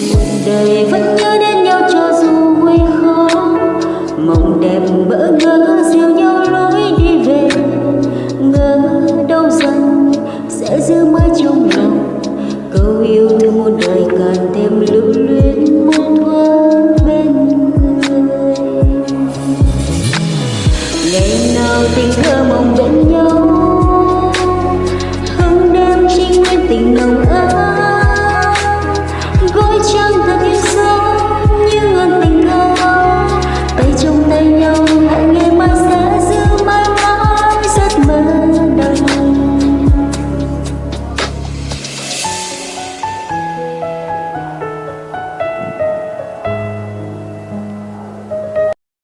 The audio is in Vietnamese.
một đời vẫn nhớ đến nhau cho dù quê khó mộng đẹp bỡ ngỡ dìu nhau lối đi về. Ngỡ đâu rằng sẽ giữ mãi trong lòng. Câu yêu thương một đời càng thêm lưu luyến muôn thoáng bên người. Ngày nào tình thơ mong bên nhau